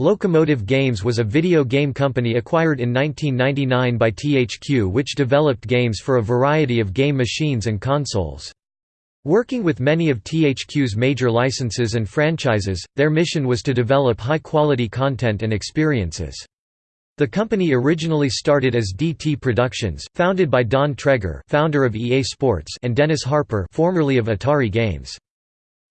Locomotive Games was a video game company acquired in 1999 by THQ which developed games for a variety of game machines and consoles. Working with many of THQ's major licenses and franchises, their mission was to develop high-quality content and experiences. The company originally started as DT Productions, founded by Don Traeger founder of EA Sports and Dennis Harper formerly of Atari Games.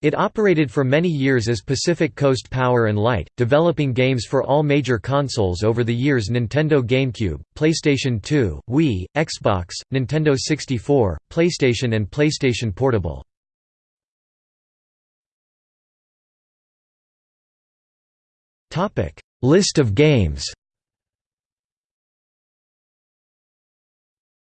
It operated for many years as Pacific Coast Power and Light, developing games for all major consoles over the years Nintendo GameCube, PlayStation 2, Wii, Xbox, Nintendo 64, PlayStation and PlayStation Portable. List of games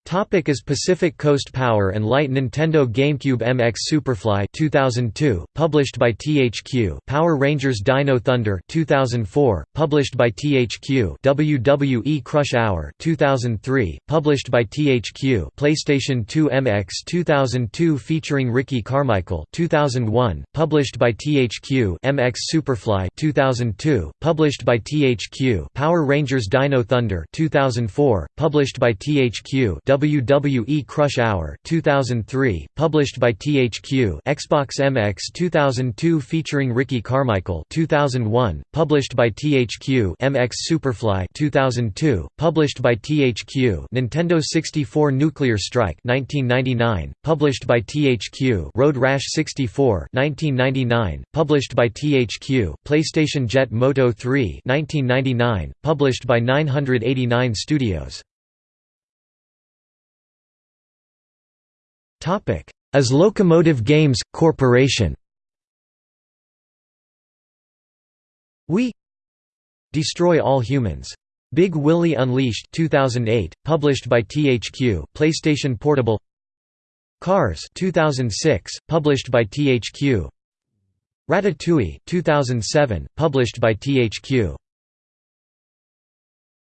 Topic is Pacific Coast Power and Light Nintendo GameCube MX Superfly 2002 published by THQ Power Rangers Dino Thunder 2004 published by THQ WWE Crush Hour 2003 published by THQ PlayStation 2 MX 2002 featuring Ricky Carmichael 2001 published by THQ MX Superfly 2002 published by THQ Power Rangers Dino Thunder 2004 published by THQ WWE Crush Hour 2003, published by THQ Xbox MX 2002 featuring Ricky Carmichael 2001, published by THQ MX Superfly 2002, published by THQ Nintendo 64 Nuclear Strike 1999, published by THQ Road Rash 64 1999, published by THQ PlayStation Jet Moto 3 1999, published by 989 Studios As Locomotive Games, Corporation. Wii Destroy All Humans. Big Willy Unleashed 2008, published by THQ PlayStation Portable. Cars 2006, published by THQ Ratatouille 2007, published by THQ